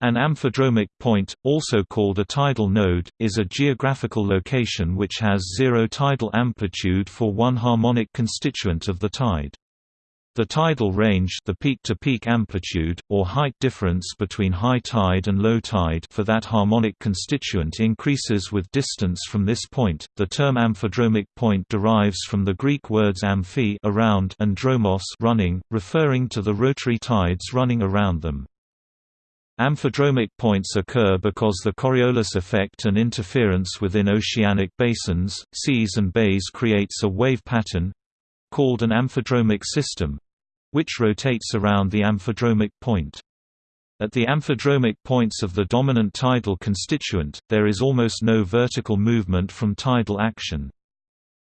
An amphidromic point, also called a tidal node, is a geographical location which has zero tidal amplitude for one harmonic constituent of the tide. The tidal range the peak-to-peak -peak amplitude, or height difference between high tide and low tide for that harmonic constituent increases with distance from this point. The term amphidromic point derives from the Greek words amphi around and dromos running, referring to the rotary tides running around them. Amphidromic points occur because the Coriolis effect and interference within oceanic basins, seas and bays creates a wave pattern—called an amphidromic system—which rotates around the amphidromic point. At the amphidromic points of the dominant tidal constituent, there is almost no vertical movement from tidal action.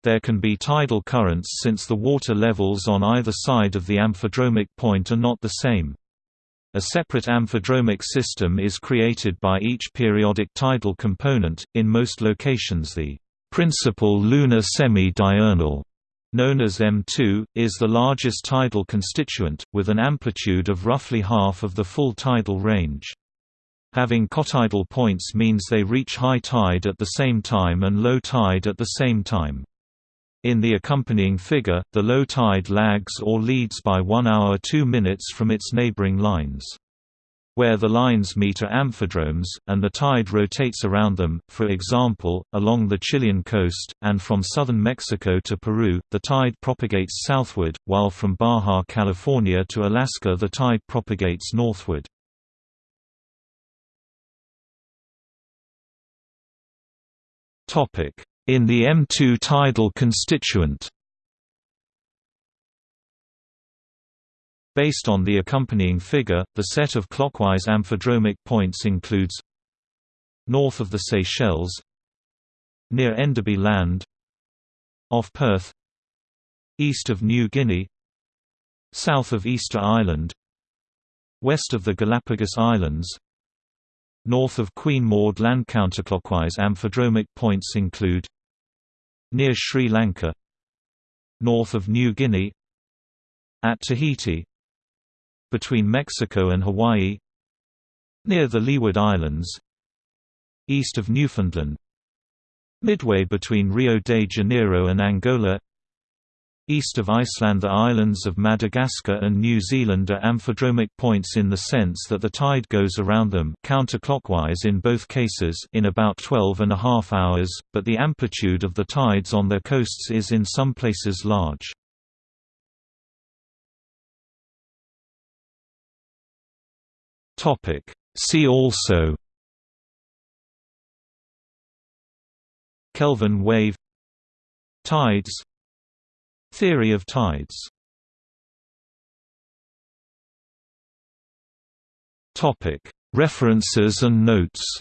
There can be tidal currents since the water levels on either side of the amphidromic point are not the same. A separate amphidromic system is created by each periodic tidal component, in most locations the principal lunar semi-diurnal known as M2, is the largest tidal constituent, with an amplitude of roughly half of the full tidal range. Having cotidal points means they reach high tide at the same time and low tide at the same time. In the accompanying figure, the low tide lags or leads by 1 hour 2 minutes from its neighboring lines. Where the lines meet are amphidromes, and the tide rotates around them, for example, along the Chilean coast, and from southern Mexico to Peru, the tide propagates southward, while from Baja California to Alaska the tide propagates northward. Topic: in the M2 tidal constituent. Based on the accompanying figure, the set of clockwise amphidromic points includes north of the Seychelles near Enderby Land off Perth east of New Guinea south of Easter Island west of the Galapagos Islands North of Queen Maud Land counterclockwise amphidromic points include Near Sri Lanka North of New Guinea At Tahiti Between Mexico and Hawaii Near the Leeward Islands East of Newfoundland Midway between Rio de Janeiro and Angola East of Iceland The islands of Madagascar and New Zealand are amphidromic points in the sense that the tide goes around them counterclockwise in both cases in about 12 and a half hours, but the amplitude of the tides on their coasts is in some places large. See also Kelvin wave Tides Theory of tides. References and notes